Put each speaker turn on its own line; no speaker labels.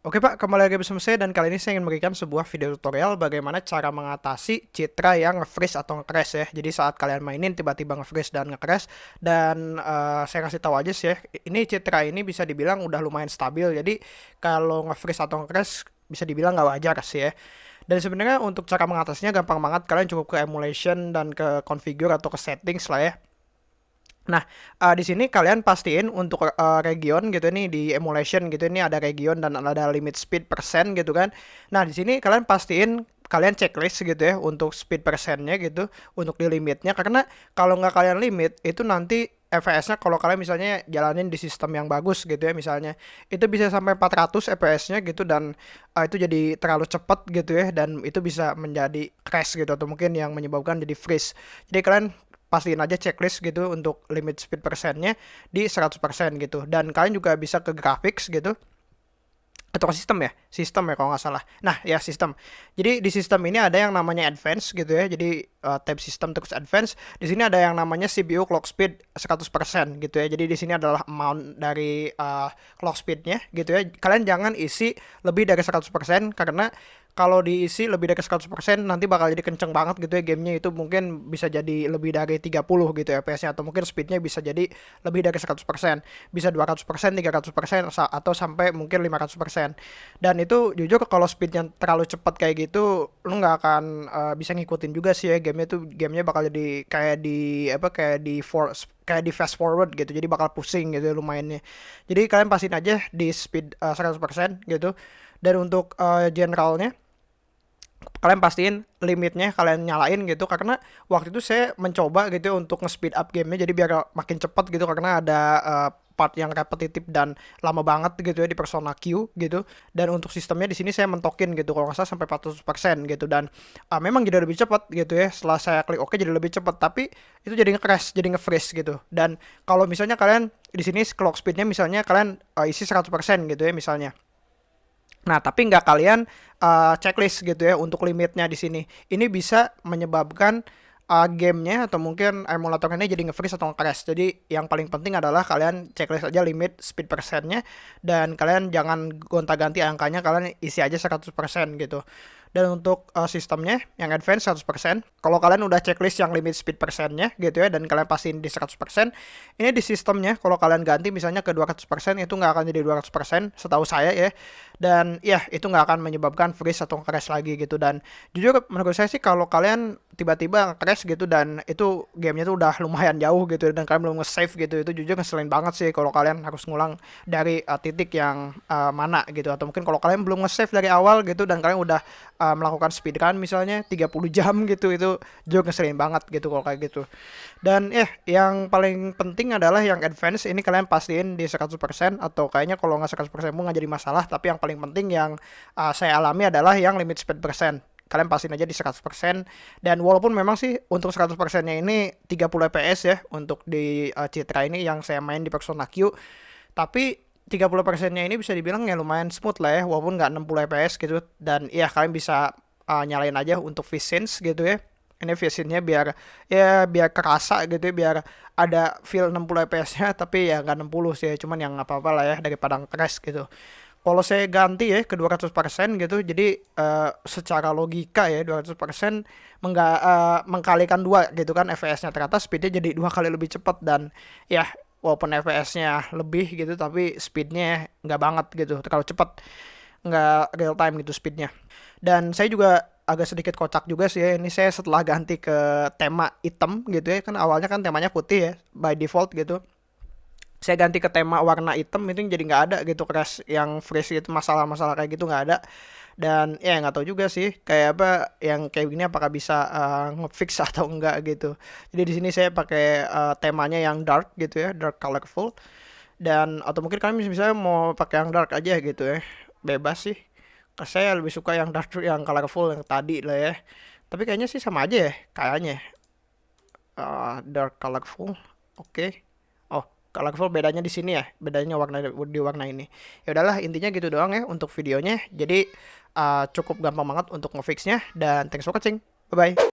Oke Pak, kembali lagi bersama saya dan kali ini saya ingin memberikan sebuah video tutorial bagaimana cara mengatasi citra yang nge-freeze atau nge-crash ya. Jadi saat kalian mainin tiba-tiba nge-freeze dan nge-crash dan uh, saya kasih tahu aja sih ya, ini citra ini bisa dibilang udah lumayan stabil. Jadi kalau nge-freeze atau nge-crash bisa dibilang nggak wajar sih ya. Dan sebenarnya untuk cara mengatasinya gampang banget, kalian cukup ke emulation dan ke configure atau ke settings lah ya Nah, uh, di sini kalian pastiin untuk uh, region gitu nih di emulation gitu ini ada region dan ada limit speed persen gitu kan. Nah, di sini kalian pastiin kalian checklist gitu ya untuk speed persennya gitu untuk di limitnya karena kalau nggak kalian limit itu nanti FPS-nya kalau kalian misalnya jalanin di sistem yang bagus gitu ya misalnya itu bisa sampai 400 FPS-nya gitu dan uh, itu jadi terlalu cepat gitu ya dan itu bisa menjadi crash gitu atau mungkin yang menyebabkan jadi freeze. Jadi kalian pastiin aja checklist gitu untuk limit speed persennya di 100% gitu. Dan kalian juga bisa ke graphics gitu. Atau ke sistem ya? Sistem ya kalau nggak salah. Nah ya sistem. Jadi di sistem ini ada yang namanya advance gitu ya. Jadi uh, tab sistem terus advance. Di sini ada yang namanya CPU clock speed 100% gitu ya. Jadi di sini adalah amount dari uh, clock speednya gitu ya. Kalian jangan isi lebih dari 100% karena kalau diisi lebih dari 100% nanti bakal jadi kenceng banget gitu ya gamenya. Itu mungkin bisa jadi lebih dari 30 gitu ya FPS-nya atau mungkin speednya bisa jadi lebih dari 100% bisa 200% 300% atau sampai mungkin 500% dan itu jujur kalau speednya terlalu cepat kayak gitu lu nggak akan uh, bisa ngikutin juga sih ya gamenya. Tuh gamenya bakal jadi kayak di apa kayak di force kayak di fast forward gitu. Jadi bakal pusing gitu lumayannya. Jadi kalian pastiin aja di speed uh, eh, 100% gitu dan untuk uh, generalnya kalian pastiin limitnya kalian nyalain gitu. Karena waktu itu saya mencoba gitu untuk nge-speed up gamenya jadi biar makin cepat gitu. Karena ada uh, part yang repetitif dan lama banget gitu ya di Persona Q gitu. Dan untuk sistemnya di sini saya mentokin gitu. Kalau nggak salah sampai 400% gitu. Dan uh, memang jadi lebih cepat gitu ya. Setelah saya klik oke okay, jadi lebih cepat tapi itu jadi nge-crash jadi nge-freeze gitu. Dan kalau misalnya kalian di sini clock speednya misalnya kalian uh, isi 100% gitu ya misalnya Nah, tapi nggak kalian uh, checklist gitu ya untuk limitnya di sini. Ini bisa menyebabkan uh, gamenya atau mungkin emulatornya jadi nge-freeze atau nge-crash. Jadi yang paling penting adalah kalian checklist aja limit speed persennya dan kalian jangan gonta-ganti angkanya, kalian isi aja 100% gitu. Dan untuk uh, sistemnya yang advance 100%, kalau kalian udah checklist yang limit speed persennya gitu ya dan kalian pastiin di 100%, ini di sistemnya kalau kalian ganti misalnya ke 200% itu nggak akan jadi 200% setahu saya ya. Dan ya itu nggak akan menyebabkan freeze atau crash lagi gitu. Dan jujur menurut saya sih kalau kalian tiba-tiba crash gitu dan itu gamenya tuh udah lumayan jauh gitu dan kalian belum nge-save gitu itu jujur ngeselin banget sih kalau kalian harus ngulang dari uh, titik yang uh, mana gitu. Atau mungkin kalau kalian belum nge-save dari awal gitu dan kalian udah uh, melakukan speedrun misalnya 30 jam gitu itu juga ngeselin banget gitu kalau kayak gitu. Dan eh yang paling penting adalah yang advance ini kalian pastiin di 100% atau kayaknya kalau nggak 100% pun nggak jadi masalah tapi yang paling penting yang uh, saya alami adalah yang limit speed persen kalian pastiin aja di 100% dan walaupun memang sih untuk 100% nya ini 30 fps ya untuk di uh, Citra ini yang saya main di Persona Q tapi 30 persennya ini bisa dibilang ya lumayan smooth lah ya walaupun nggak 60 fps gitu. Dan ya kalian bisa uh, nyalain aja untuk VSync gitu ya. Ini VSync-nya biar ya biar kerasa gitu ya biar ada feel 60 fps nya tapi ya nggak 60 sih cuman yang apa-apa lah ya daripada crash gitu kalau saya ganti ya ke 200% gitu. Jadi uh, secara logika ya 200% mengga, uh, mengkalikan dua gitu kan fps-nya ternyata speednya jadi dua kali lebih cepat dan ya walaupun FPS-nya lebih gitu tapi speednya nggak banget gitu terlalu cepat nggak real time gitu speednya. Dan saya juga agak sedikit kocak juga sih ya ini saya setelah ganti ke tema hitam gitu ya kan awalnya kan temanya putih ya by default gitu saya ganti ke tema warna hitam itu jadi nggak ada gitu crash yang freeze itu masalah-masalah kayak gitu nggak ada. Dan ya nggak tahu juga sih kayak apa yang kayak gini apakah bisa uh, ngefix atau enggak gitu. Jadi di sini saya pakai uh, temanya yang dark gitu ya dark colorful. Dan atau mungkin kalian misalnya mau pakai yang dark aja gitu ya bebas sih. Saya lebih suka yang dark yang colorful yang tadi lah ya. Tapi kayaknya sih sama aja ya kayaknya. Uh, dark colorful oke. okay colorful bedanya di sini ya bedanya warna di warna ini. Ya udahlah intinya gitu doang ya untuk videonya. Jadi uh, cukup gampang banget untuk ngefixnya dan thanks for watching. Bye bye